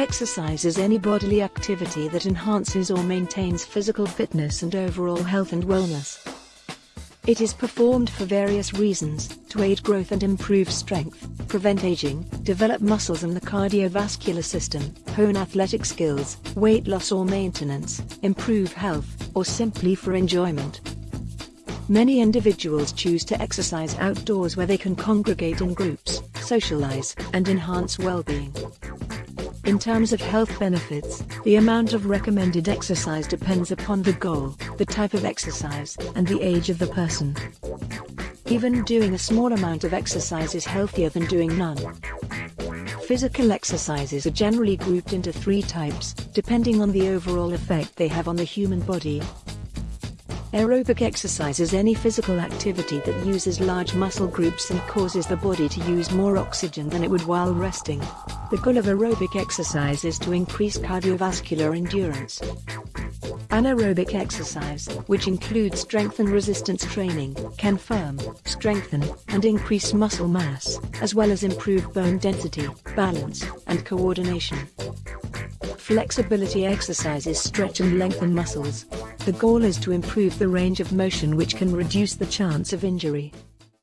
Exercise is any bodily activity that enhances or maintains physical fitness and overall health and wellness. It is performed for various reasons, to aid growth and improve strength, prevent aging, develop muscles and the cardiovascular system, hone athletic skills, weight loss or maintenance, improve health, or simply for enjoyment. Many individuals choose to exercise outdoors where they can congregate in groups, socialize, and enhance well-being. In terms of health benefits, the amount of recommended exercise depends upon the goal, the type of exercise, and the age of the person. Even doing a small amount of exercise is healthier than doing none. Physical exercises are generally grouped into three types, depending on the overall effect they have on the human body. Aerobic exercise is any physical activity that uses large muscle groups and causes the body to use more oxygen than it would while resting. The goal of aerobic exercise is to increase cardiovascular endurance. Anaerobic exercise, which includes strength and resistance training, can firm, strengthen, and increase muscle mass, as well as improve bone density, balance, and coordination. Flexibility exercises stretch and lengthen muscles. The goal is to improve the range of motion which can reduce the chance of injury.